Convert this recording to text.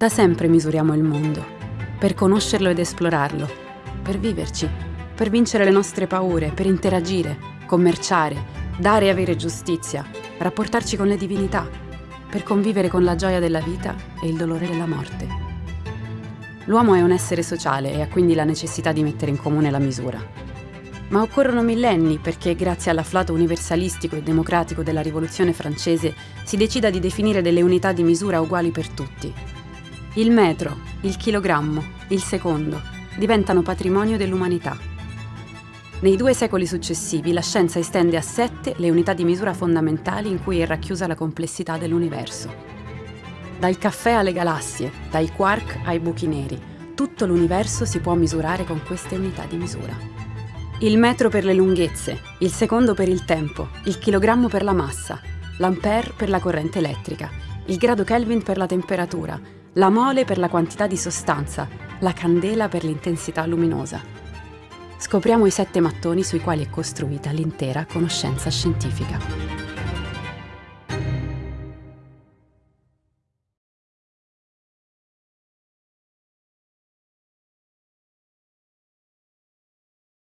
Da sempre misuriamo il mondo, per conoscerlo ed esplorarlo, per viverci, per vincere le nostre paure, per interagire, commerciare, dare e avere giustizia, rapportarci con le divinità, per convivere con la gioia della vita e il dolore della morte. L'uomo è un essere sociale e ha quindi la necessità di mettere in comune la misura. Ma occorrono millenni perché, grazie all'afflato universalistico e democratico della Rivoluzione francese, si decida di definire delle unità di misura uguali per tutti, il metro, il chilogrammo, il secondo diventano patrimonio dell'umanità. Nei due secoli successivi la scienza estende a sette le unità di misura fondamentali in cui è racchiusa la complessità dell'universo. Dal caffè alle galassie, dai quark ai buchi neri, tutto l'universo si può misurare con queste unità di misura. Il metro per le lunghezze, il secondo per il tempo, il chilogrammo per la massa, l'ampere per la corrente elettrica, il grado Kelvin per la temperatura, la mole per la quantità di sostanza, la candela per l'intensità luminosa. Scopriamo i sette mattoni sui quali è costruita l'intera conoscenza scientifica.